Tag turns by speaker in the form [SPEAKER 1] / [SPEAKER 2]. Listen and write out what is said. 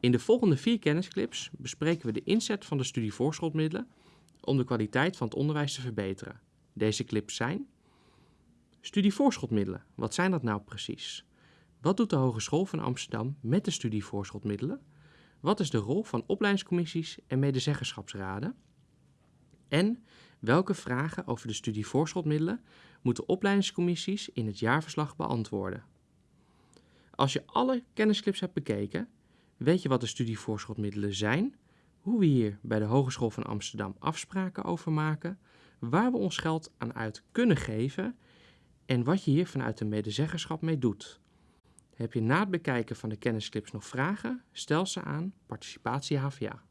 [SPEAKER 1] In de volgende vier kennisclips bespreken we de inzet van de studievoorschotmiddelen om de kwaliteit van het onderwijs te verbeteren. Deze clips zijn Studievoorschotmiddelen, wat zijn dat nou precies? Wat doet de Hogeschool van Amsterdam met de studievoorschotmiddelen? Wat is de rol van opleidingscommissies en medezeggenschapsraden? En welke vragen over de studievoorschotmiddelen moeten opleidingscommissies in het jaarverslag beantwoorden? Als je alle kennisclips hebt bekeken, weet je wat de studievoorschotmiddelen zijn, hoe we hier bij de Hogeschool van Amsterdam afspraken over maken, waar we ons geld aan uit kunnen geven en wat je hier vanuit de medezeggenschap mee doet. Heb je na het bekijken van de kennisclips nog vragen? Stel ze aan Participatie HVA.